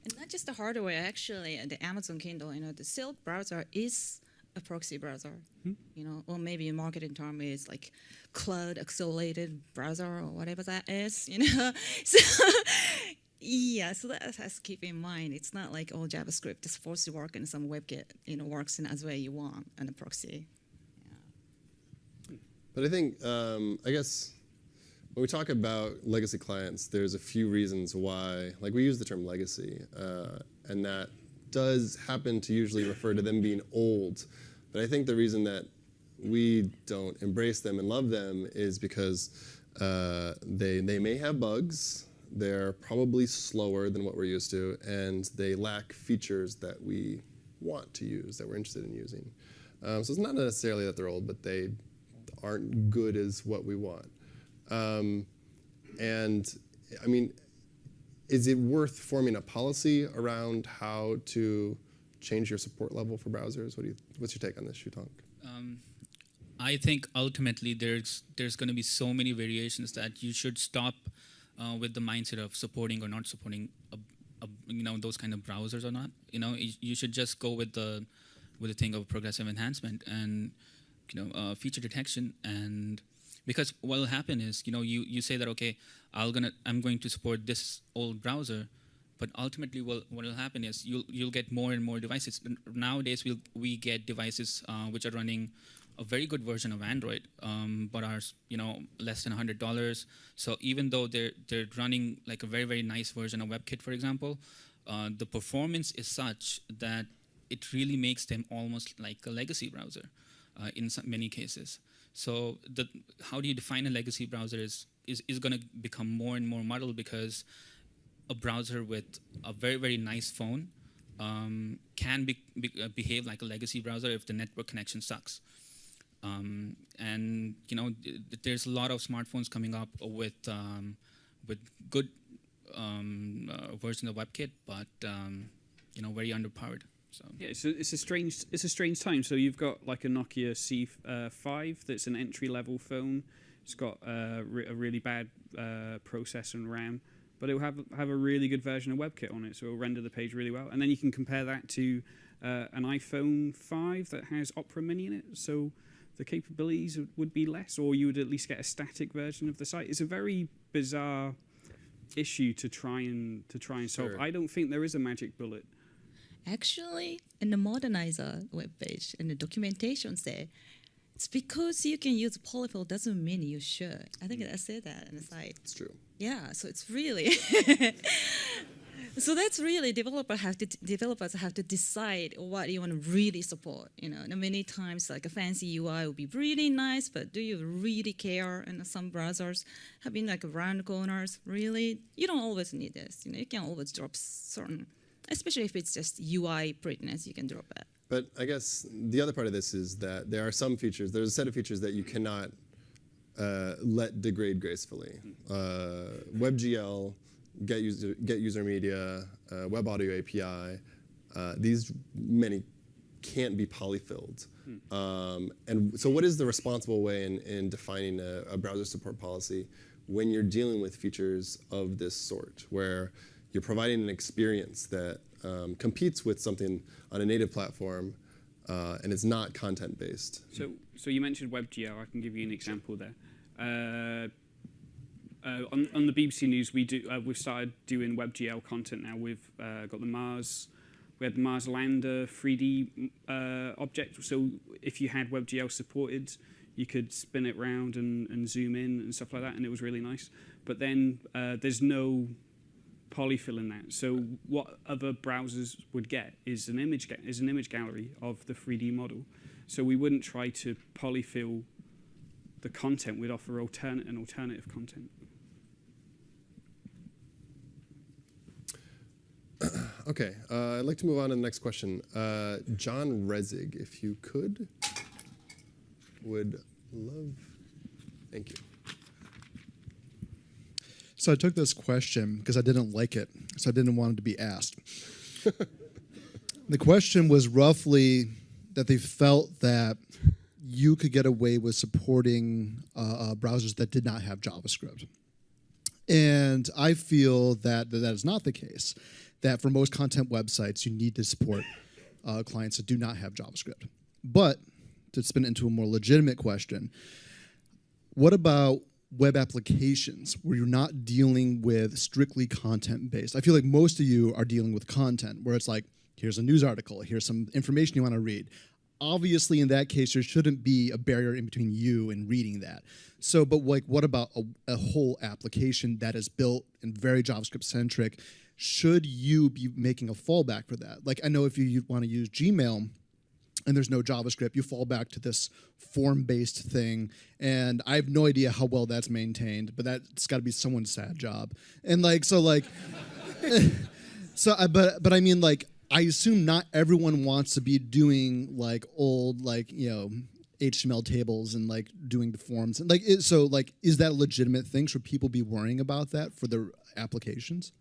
[SPEAKER 6] And not just the hardware, actually, the Amazon Kindle, you know, the Silk browser is a proxy browser,
[SPEAKER 2] hmm?
[SPEAKER 6] you know, or maybe in marketing term is like cloud accelerated browser or whatever that is, you know. so Yeah, so that has to keep in mind. It's not like all JavaScript is forced to work in some WebKit, you know, works in as way you want and a proxy.
[SPEAKER 1] But I think, um, I guess, when we talk about legacy clients, there's a few reasons why, like we use the term legacy, uh, and that does happen to usually refer to them being old. But I think the reason that we don't embrace them and love them is because uh, they, they may have bugs, they're probably slower than what we're used to, and they lack features that we want to use, that we're interested in using. Um, so it's not necessarily that they're old, but they aren't good as what we want. Um, and I mean, is it worth forming a policy around how to change your support level for browsers? What do you, what's your take on this, Shwetank?
[SPEAKER 5] Um, I think ultimately there's there's going to be so many variations that you should stop uh, with the mindset of supporting or not supporting, a, a, you know, those kind of browsers or not. You know, you, you, should just go with the with the thing of progressive enhancement and you know uh, feature detection and because what will happen is you know you you say that okay I'll gonna I'm going to support this old browser but ultimately what will happen is you'll you'll get more and more devices nowadays we we'll, we get devices uh, which are running a very good version of Android, um, but are you know less than hundred dollars. So even though they're they're running like a very very nice version of WebKit, for example, uh, the performance is such that it really makes them almost like a legacy browser uh, in many cases. So the, how do you define a legacy browser is, is, is going to become more and more muddled because a browser with a very, very nice phone um, can be, be, uh, behave like a legacy browser if the network connection sucks. Um, and you know, there's a lot of smartphones coming up with um, with good um, uh, version of WebKit, but um, you know, very underpowered. So
[SPEAKER 2] yeah, it's a, it's a strange it's a strange time. So you've got like a Nokia C5 uh, that's an entry level phone. It's got uh, re a really bad uh, processor and RAM, but it will have have a really good version of WebKit on it, so it will render the page really well. And then you can compare that to uh, an iPhone 5 that has Opera Mini in it, so the capabilities would be less, or you would at least get a static version of the site. It's a very bizarre issue to try and to try and solve. Sure. I don't think there is a magic bullet
[SPEAKER 6] Actually, in the Modernizr webpage, in the documentation say, it's because you can use polyfill doesn't mean you should. I think mm. I said that in the site.
[SPEAKER 1] It's true.
[SPEAKER 6] Yeah, so it's really so that's really developer have to developers have to decide what you want to really support. You know, and many times like a fancy UI would be really nice, but do you really care? And some browsers having like round corners, really, you don't always need this. You know, you can always drop certain especially if it's just UI prettiness, you can drop it.
[SPEAKER 1] But I guess the other part of this is that there are some features, there's a set of features that you cannot uh, let degrade gracefully. Uh, WebGL, get user, get user media, uh, Web Audio API, uh, these many can't be polyfilled. Hmm. Um, and so what is the responsible way in, in defining a, a browser support policy when you're dealing with features of this sort, where you're providing an experience that um, competes with something on a native platform uh, and it's not content based.
[SPEAKER 2] So, so you mentioned WebGL. I can give you an example there. Uh, uh, on, on, the BBC News, we do uh, we've started doing WebGL content now. We've uh, got the Mars, we had the Mars lander 3D uh, object. So if you had WebGL supported, you could spin it around and, and zoom in and stuff like that, and it was really nice. But then there's no polyfill in that. So what other browsers would get is an image is an image gallery of the 3D model. So we wouldn't try to polyfill the content. We'd offer alternate an alternative content.
[SPEAKER 1] okay, uh, I'd like to move on to the next question. Uh, John Resig, if you could, would love. Thank you.
[SPEAKER 15] So I took this question because I didn't like it, so I didn't want it to be asked. the question was roughly that they felt that you could get away with supporting uh, uh, browsers that did not have JavaScript. And I feel that, that that is not the case. That for most content websites, you need to support uh, clients that do not have JavaScript. But to spin it into a more legitimate question, what about web applications where you're not dealing with strictly content based. I feel like most of you are dealing with content where it's like, here's a news article, here's some information you want to read. Obviously, in that case, there shouldn't be a barrier in between you and reading that. So, but like, what about a, a whole application that is built and very JavaScript centric? Should you be making a fallback for that? Like, I know if you want to use Gmail, and there's no JavaScript, you fall back to this form-based thing. And I have no idea how well that's maintained, but that's got to be someone's sad job. And like, so like, so I, but but I mean like, I assume not everyone wants to be doing like old like you know HTML tables and like doing the forms and like it, so like is that a legitimate thing? Should people be worrying about that for their applications?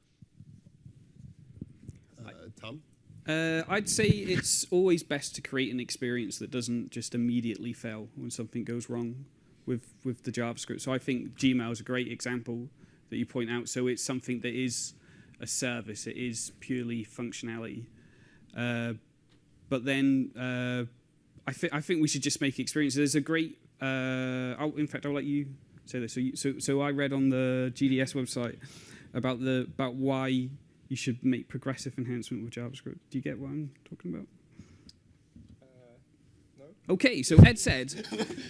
[SPEAKER 1] Uh, Tom?
[SPEAKER 2] Uh, I'd say it's always best to create an experience that doesn't just immediately fail when something goes wrong with with the JavaScript. So I think Gmail is a great example that you point out. So it's something that is a service. It is purely functionality. Uh, but then uh, I think I think we should just make experiences. There's a great. Uh, oh, in fact, I'll let you say this. So, you, so so I read on the GDS website about the about why you should make progressive enhancement with JavaScript. Do you get what I'm talking about? No. Okay, so Ed said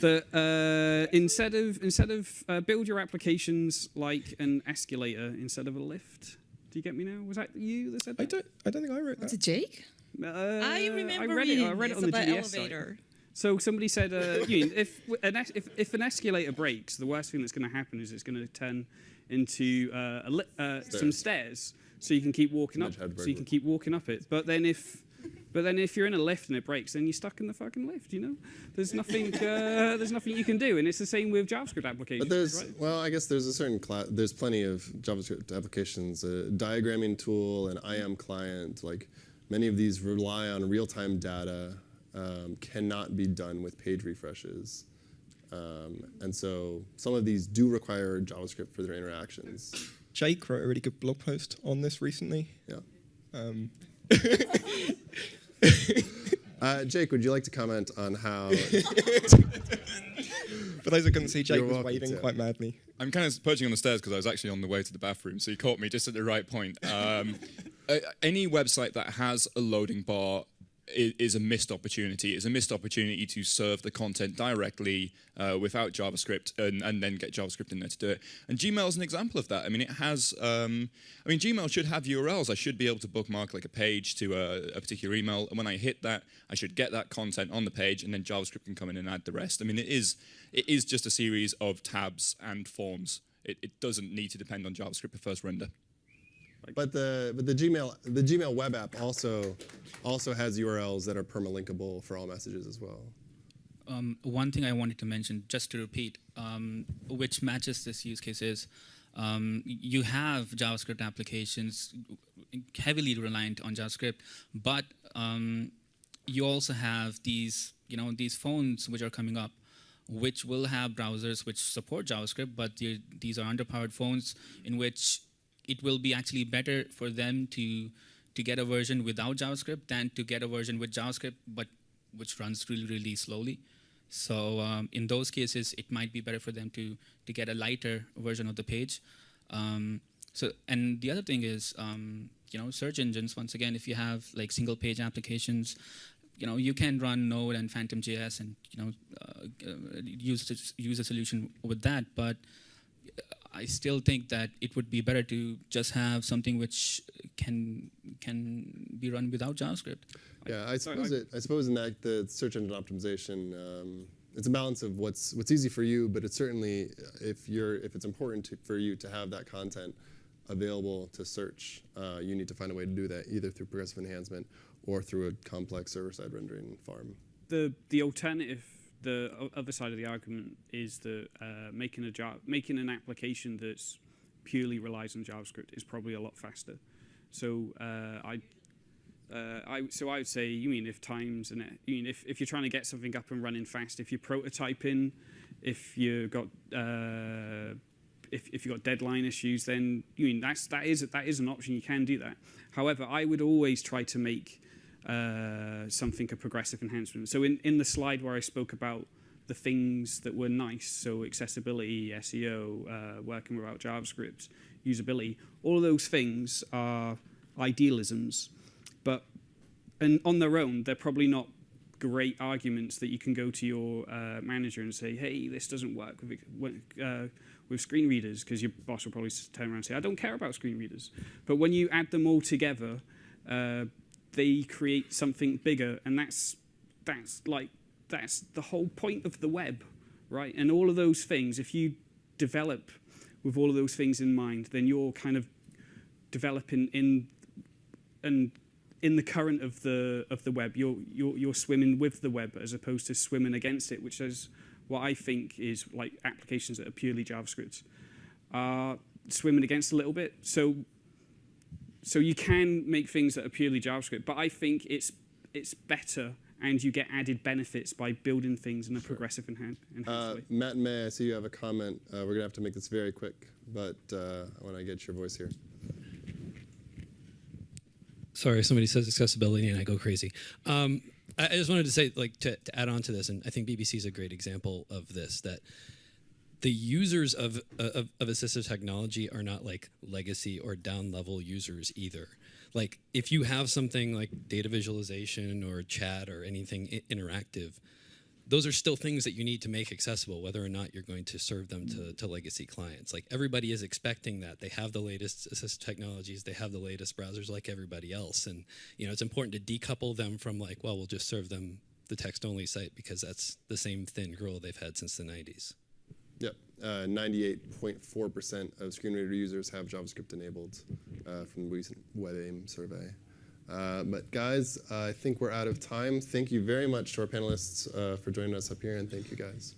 [SPEAKER 2] that uh, instead of instead of uh, build your applications like an escalator instead of a lift. Do you get me now? Was that you that said that?
[SPEAKER 3] I don't. I don't think I wrote that.
[SPEAKER 6] Was it Jake?
[SPEAKER 2] Uh,
[SPEAKER 16] I remember
[SPEAKER 2] I read it. I read it on the
[SPEAKER 16] about
[SPEAKER 2] GDS site. So somebody said, uh, you mean, if an es- if if an escalator breaks, the worst thing that's going to happen is it's going to turn into uh, a li- uh, some stairs, so you can keep walking up, so you can keep walking up it. But then if but then if you're in a lift and it breaks, then you're stuck in the fucking lift. You know, there's nothing uh, there's nothing you can do, and it's the same with JavaScript applications.
[SPEAKER 1] But there's
[SPEAKER 2] right?
[SPEAKER 1] well, I guess there's a certain class. There's plenty of JavaScript applications, a diagramming tool, an IM client. Like many of these rely on real-time data, um, cannot be done with page refreshes, um, and so some of these do require JavaScript for their interactions.
[SPEAKER 3] Jake wrote a really good blog post on this recently.
[SPEAKER 1] Yeah.
[SPEAKER 3] Um,
[SPEAKER 1] Uh, Jake, would you like to comment on how?
[SPEAKER 3] For those who couldn't see, Jake
[SPEAKER 1] You're
[SPEAKER 3] was
[SPEAKER 1] welcome
[SPEAKER 3] waving
[SPEAKER 1] to.
[SPEAKER 3] quite madly.
[SPEAKER 17] I'm kind of perching on the stairs because I was actually on the way to the bathroom, so you caught me just at the right point. Um, a- any website that has a loading bar i- is a missed opportunity. It's a missed opportunity to serve the content directly uh, without JavaScript and, and then get JavaScript in there to do it. And Gmail is an example of that. I mean, it has. Um, I mean, Gmail should have URLs. I should be able to bookmark like a page to a, a particular email, and when I hit that, I should get that content on the page, and then JavaScript can come in and add the rest. I mean, it is it is just a series of tabs and forms. It, it doesn't need to depend on JavaScript for first render.
[SPEAKER 1] But the but the Gmail the Gmail web app also also has URLs that are permalinkable for all messages as well.
[SPEAKER 5] Um, one thing I wanted to mention, just to repeat, um, which matches this use case is, um, you have JavaScript applications heavily reliant on JavaScript, but um, you also have these, you know, these phones which are coming up, which will have browsers which support JavaScript, but these are underpowered phones in which it will be actually better for them to to get a version without JavaScript than to get a version with JavaScript, but which runs really really slowly. So um, in those cases, it might be better for them to to get a lighter version of the page. Um, so and the other thing is, um, you know, search engines. Once again, if you have like single page applications, you know, you can run Node and Phantom JS and you know uh, uh, use use a solution with that, but I still think that it would be better to just have something which can can be run without JavaScript.
[SPEAKER 1] Yeah, I suppose it. I suppose in that the search engine optimization, um, it's a balance of what's what's easy for you, but it's certainly uh, if you're if it's important to, for you to have that content available to search, uh, you need to find a way to do that either through progressive enhancement or through a complex server-side rendering farm.
[SPEAKER 2] the the alternative, the other side of the argument is that uh, making a Java, making an application that's purely relies on JavaScript is probably a lot faster. So uh, I. Uh, I, so I would say, you mean if times and you mean if, if you're trying to get something up and running fast, if you're prototyping, if you got uh, if, if you've got deadline issues, then you mean that's that is that is an option. You can do that. However, I would always try to make uh, something a progressive enhancement. So in, in the slide where I spoke about the things that were nice, so accessibility, SEO, uh, working without JavaScript, usability, all of those things are idealisms, but and on their own, they're probably not great arguments that you can go to your uh, manager and say, "Hey, this doesn't work with uh, with screen readers," because your boss will probably turn around and say, "I don't care about screen readers." But when you add them all together, uh, they create something bigger, and that's that's like that's the whole point of the web, right? And all of those things, if you develop with all of those things in mind, then you're kind of developing in and in the current of the of the web. You're you're you're swimming with the web as opposed to swimming against it, which is what I think is like applications that are purely JavaScript are swimming against a little bit. So so you can make things that are purely JavaScript, but I think it's it's better and you get added benefits by building things in a progressive and enhanced
[SPEAKER 1] Uh,
[SPEAKER 2] way.
[SPEAKER 1] Matt and May, I see you have a comment. Uh, we're gonna have to make this very quick, but uh, I want to get your voice here.
[SPEAKER 16] sorry, somebody says accessibility and I go crazy. Um, I, I just wanted to say, like, to, to add on to this, and I think BBC is a great example of this, that the users of, uh, of, of assistive technology are not like legacy or down level users either. Like, if you have something like data visualization or chat or anything interactive, those are still things that you need to make accessible, whether or not you're going to serve them to, to legacy clients. Like everybody is expecting that. They have the latest assistive technologies, they have the latest browsers like everybody else. And you know, it's important to decouple them from like, well, we'll just serve them the text only site because that's the same thin gruel they've had since the 90s.
[SPEAKER 1] Yep, uh, 98.4% of screen reader users have JavaScript enabled uh, from the recent WebAIM survey. Uh, but guys, I think we're out of time. Thank you very much to our panelists uh, for joining us up here, and thank you guys.